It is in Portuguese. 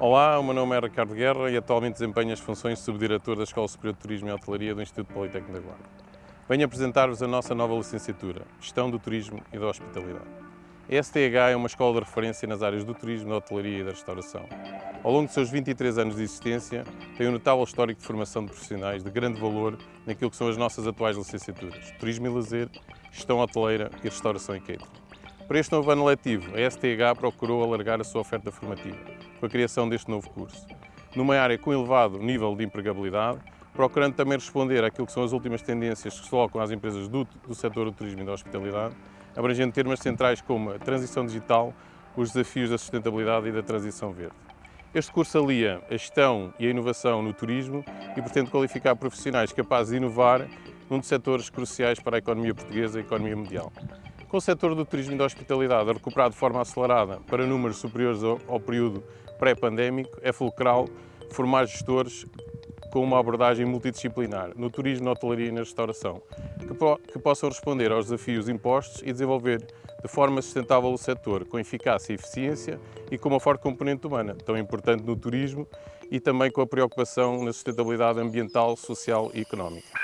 Olá, o meu nome é Ricardo Guerra e atualmente desempenho as funções de Subdiretor da Escola Superior de Turismo e Hotelaria do Instituto Politécnico da Guarda. Venho apresentar-vos a nossa nova licenciatura, Gestão do Turismo e da Hospitalidade. A STH é uma escola de referência nas áreas do turismo, da hotelaria e da restauração. Ao longo de seus 23 anos de existência, tem um notável histórico de formação de profissionais de grande valor naquilo que são as nossas atuais licenciaturas, Turismo e Lazer, Gestão Hoteleira e Restauração e Catering. Para este novo ano letivo, a STH procurou alargar a sua oferta formativa, com a criação deste novo curso. Numa área com elevado nível de empregabilidade, procurando também responder àquilo que são as últimas tendências que se colocam às empresas do, do setor do turismo e da hospitalidade, abrangendo temas centrais como a transição digital, os desafios da sustentabilidade e da transição verde. Este curso alia a gestão e a inovação no turismo e pretende qualificar profissionais capazes de inovar num dos setores cruciais para a economia portuguesa e a economia mundial. Com o setor do turismo e da hospitalidade a recuperar de forma acelerada para números superiores ao, período pré-pandémico, é fulcral formar gestores com uma abordagem multidisciplinar no turismo, na hotelaria e na restauração, que, po que possam responder aos desafios impostos e desenvolver de forma sustentável o setor, com eficácia e eficiência e com uma forte componente humana, tão importante no turismo e também com a preocupação na sustentabilidade ambiental, social e económica.